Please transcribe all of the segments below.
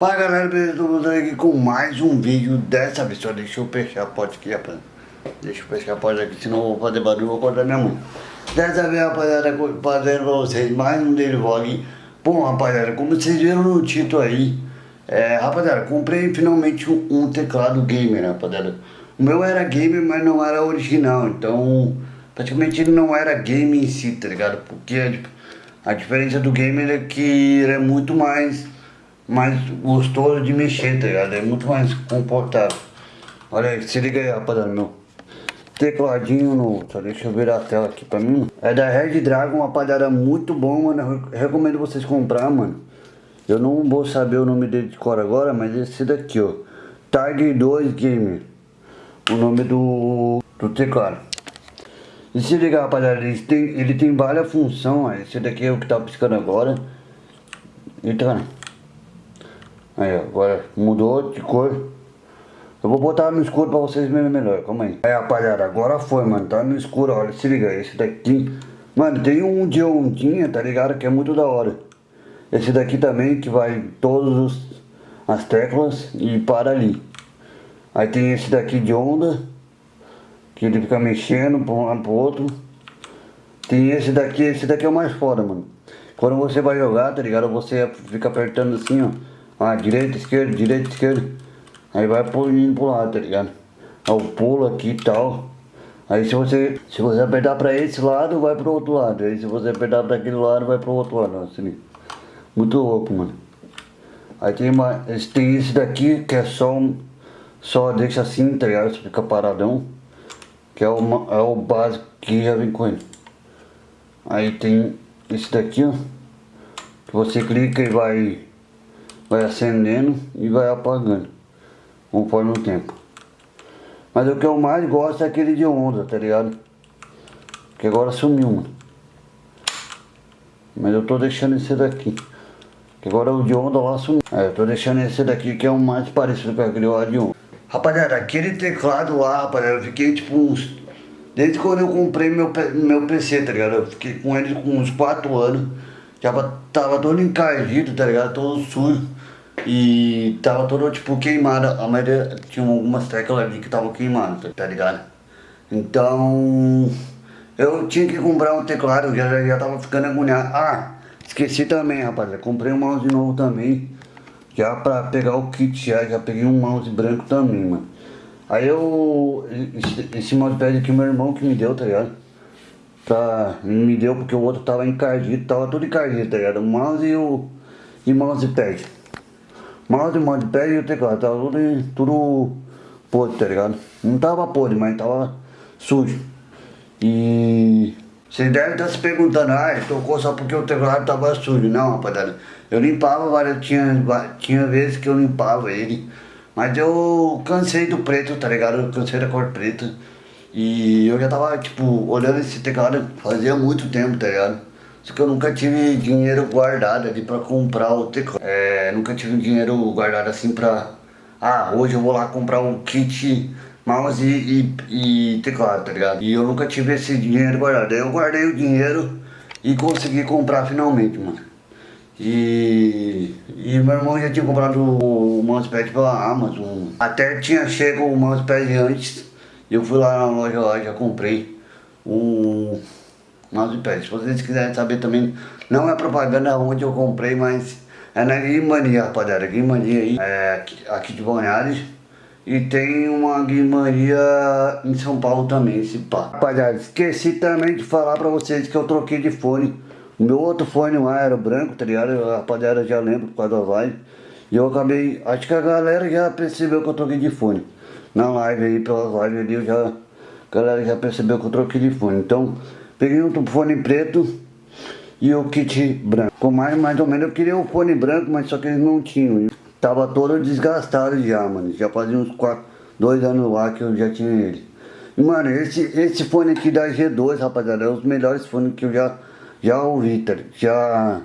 Fala galera, beleza? Estou aqui com mais um vídeo Dessa vez só deixa eu fechar a porta aqui, rapaz Deixa eu fechar a porta aqui, senão eu vou fazer barulho vou acordar minha mãe Dessa vez, rapaziada, fazendo pra vocês mais um dele vlog Bom, rapaziada, como vocês viram no título aí é, Rapaziada, comprei finalmente um, um teclado gamer, rapaziada O meu era gamer, mas não era original Então, praticamente ele não era game em si, tá ligado? Porque tipo, a diferença do gamer é que ele é muito mais mais gostoso de mexer, tá ligado? É muito mais confortável. Olha aí, se liga aí, rapaziada, meu tecladinho no... Só deixa eu virar a tela aqui pra mim. É da Red Dragon, uma muito bom, mano. Eu recomendo vocês comprar, mano. Eu não vou saber o nome dele de cor agora, mas esse daqui, ó. Tiger 2 Gamer. O nome do, do teclado. E se liga, rapaziada, ele tem, ele tem várias funções. Esse daqui é o que tá piscando agora. Então, Aí, agora mudou de cor. Eu vou botar no escuro pra vocês verem melhor, calma aí. Aí, rapaziada, agora foi, mano, tá no escuro, olha, se liga, esse daqui... Mano, tem um de ondinha, tá ligado, que é muito da hora. Esse daqui também, que vai todas as teclas e para ali. Aí tem esse daqui de onda, que ele fica mexendo pra um lado pro outro. Tem esse daqui, esse daqui é o mais foda, mano. Quando você vai jogar, tá ligado, você fica apertando assim, ó. Ah, direita, esquerda, direita, esquerda. Aí vai indo pro lado, tá ligado? Aí o pulo aqui e tal. Aí se você, se você apertar pra esse lado, vai pro outro lado. Aí se você apertar pra aquele lado, vai pro outro lado. Assim. Muito louco, mano. Aí tem, uma, tem esse daqui que é só um, só deixa assim, tá ligado? Você fica paradão. Que é o, é o básico que já vem com ele. Aí tem esse daqui, ó. Que você clica e vai vai acendendo e vai apagando conforme o tempo. Mas o que eu mais gosto é aquele de onda, tá ligado? Que agora sumiu, mano. Mas eu tô deixando esse daqui. Que agora o de onda lá sumiu. É, eu tô deixando esse daqui que é o mais parecido com aquele lá de onda. Rapaziada, aquele teclado lá, rapaziada, eu fiquei tipo uns... Desde quando eu comprei meu, meu PC, tá ligado? Eu fiquei com ele com uns 4 anos. Já tava todo encardido, tá ligado? Todo sujo. E tava todo tipo queimada, a maioria tinha algumas teclas ali que estavam queimadas, tá ligado? Então eu tinha que comprar um teclado, já, já tava ficando agoniado. Ah, esqueci também, rapaziada, comprei um mouse novo também, já pra pegar o kit já, já peguei um mouse branco também, mano. Aí eu, esse, esse mousepad aqui meu irmão que me deu, tá ligado? Pra, me deu porque o outro tava encardido, tava tudo encardido, tá ligado? O mouse e o e mousepad. Mouse, mousepad e o teclado, tava tudo, tudo podre, tá ligado? Não tava podre, mas tava sujo. E vocês devem estar se perguntando, ah, tocou só porque o teclado tava sujo. Não, rapaziada, eu limpava várias, tinha, tinha vezes que eu limpava ele. Mas eu cansei do preto, tá ligado? Eu cansei da cor preta. E eu já tava, tipo, olhando esse teclado fazia muito tempo, tá ligado? Só que eu nunca tive dinheiro guardado ali pra comprar o teclado. É, nunca tive dinheiro guardado assim pra... Ah, hoje eu vou lá comprar um kit mouse e, e, e teclado, tá ligado? E eu nunca tive esse dinheiro guardado. Aí eu guardei o dinheiro e consegui comprar finalmente, mano. E, e meu irmão já tinha comprado o mousepad pela Amazon. Até tinha chego o mousepad antes. Eu fui lá na loja lá, já comprei um mousepad. Se vocês quiserem saber também, não é propaganda onde eu comprei, mas é na Guimania, rapaziada. Guimania aí, é, aqui de Bonhares. E tem uma Guimaria em São Paulo também, esse pá. Rapaziada, esqueci também de falar pra vocês que eu troquei de fone. O meu outro fone lá era branco, tá ligado? Rapaziada já lembra por causa da live. E eu acabei, acho que a galera já percebeu que eu troquei de fone. Na live aí, pelas lives ali, eu já, a galera já percebeu que eu troquei de fone. Então, Peguei um fone preto e o kit branco. Com mais, mais ou menos eu queria o fone branco, mas só que eles não tinham. Tava todo desgastado já, mano. Já fazia uns quatro, dois anos lá que eu já tinha ele. E, mano, esse, esse fone aqui da G2, rapaziada, é dos melhores fones que eu já, já ouvi, tá Já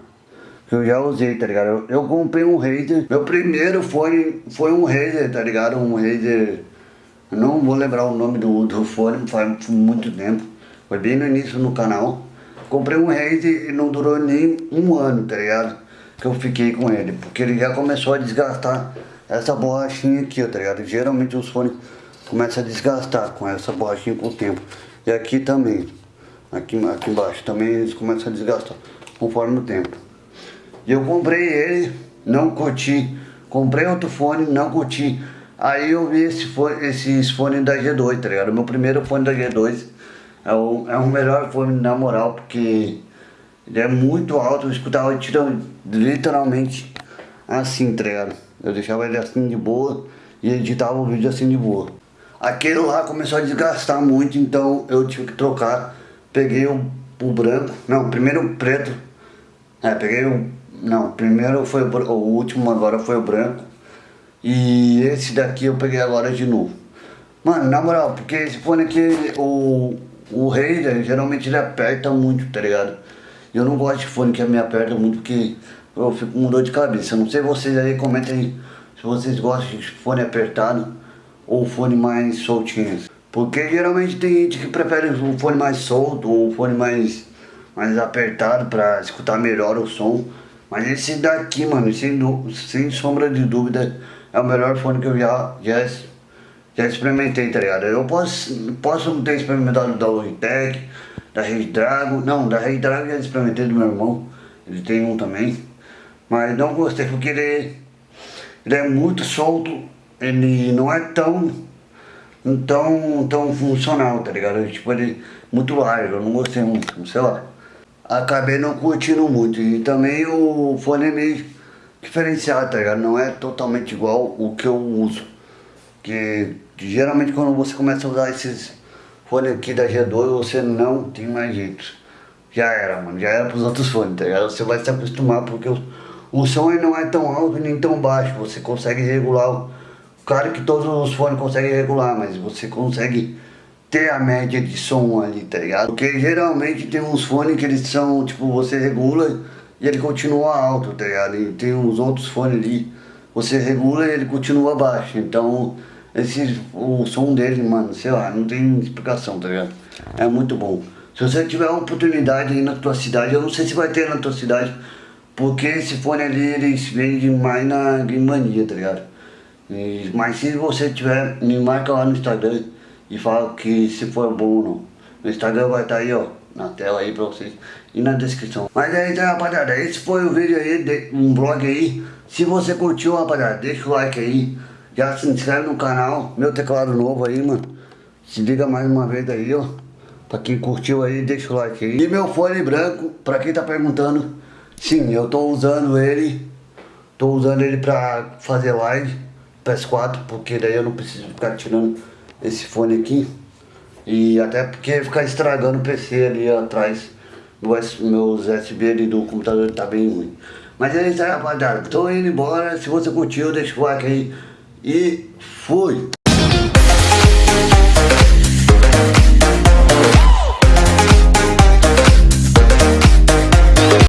que eu já usei, tá ligado? Eu, eu, comprei um Razer, meu primeiro fone foi um Razer, tá ligado? Um Razer, não vou lembrar o nome do, do fone, faz muito tempo. Foi bem no início no canal. Comprei um Razer e não durou nem um ano, tá ligado? que eu fiquei com ele, porque ele já começou a desgastar essa borrachinha aqui, tá ligado? Geralmente os fones começam a desgastar com essa borrachinha com o tempo. E aqui também, aqui, aqui embaixo, também eles começam a desgastar conforme o tempo. E eu comprei ele, não curti. Comprei outro fone, não curti. Aí eu vi esse fone, esses fones da G2, tá ligado? Meu primeiro fone da G2 é o, é o melhor fone na moral, porque ele é muito alto, eu escutava tirando literalmente assim, tá ligado? Eu deixava ele assim de boa e editava o vídeo assim de boa. Aquele lá começou a desgastar muito, então eu tive que trocar. Peguei o, o branco, não, primeiro o preto. É, peguei o, não, primeiro foi o, o último agora foi o branco. E esse daqui eu peguei agora de novo. Mano, na moral, porque esse fone aqui, o, o Raider, geralmente ele aperta muito, tá ligado? Eu não gosto de fone que me aperta muito porque eu fico com dor de cabeça. Não sei vocês aí, comentem aí se vocês gostam de fone apertado ou fone mais soltinho. Porque geralmente tem gente que prefere um fone mais solto ou um fone mais, mais apertado pra escutar melhor o som. Mas esse daqui, mano, sem, sem sombra de dúvida, é o melhor fone que eu já, já, já experimentei, tá ligado? Eu posso, posso ter experimentado da Logitech, da Rede Drago. Não, da Rede Drago já experimentei do meu irmão. Ele tem um também. Mas não gostei porque ele, ele é muito solto. Ele não é tão, tão, tão funcional, tá ligado? Tipo, ele é muito largo. Eu não gostei muito, sei lá. Acabei não curtindo muito. E também o fone é meio diferenciado, tá ligado? Não é totalmente igual o que eu uso. Que geralmente quando você começa a usar esses fone aqui da G2 você não tem mais jeito. Já era, mano. Já era pros outros fones, tá ligado? Você vai se acostumar porque o, o som não é tão alto nem tão baixo. Você consegue regular. Claro que todos os fones conseguem regular, mas você consegue ter a média de som ali, tá ligado? Porque geralmente tem uns fones que eles são, tipo, você regula e ele continua alto, tá ligado? E tem uns outros fones ali, você regula e ele continua baixo. Então, esse, o som dele, mano, sei lá, não tem explicação, tá ligado? É muito bom. Se você tiver oportunidade aí na tua cidade, eu não sei se vai ter na tua cidade, porque esse fone ali, eles vendem mais na Game Mania, tá ligado? E, mas se você tiver, me marca lá no Instagram e fala que se for bom ou não. No Instagram vai estar tá aí, ó, na tela aí pra vocês e na descrição. Mas é aí, rapaziada, esse foi o vídeo aí, de, um vlog aí. Se você curtiu, rapaziada, deixa o like aí. Já se inscreve no canal, meu teclado novo aí, mano. Se liga mais uma vez aí, ó. Pra quem curtiu aí, deixa o like aí. E meu fone branco, pra quem tá perguntando, sim, eu tô usando ele. Tô usando ele pra fazer live, PS4, porque daí eu não preciso ficar tirando esse fone aqui. E até porque ficar estragando o PC ali atrás. Meus USB ali do computador tá bem ruim. Mas é isso aí, rapaziada. Tô indo embora. Se você curtiu, deixa o like aí. E fui!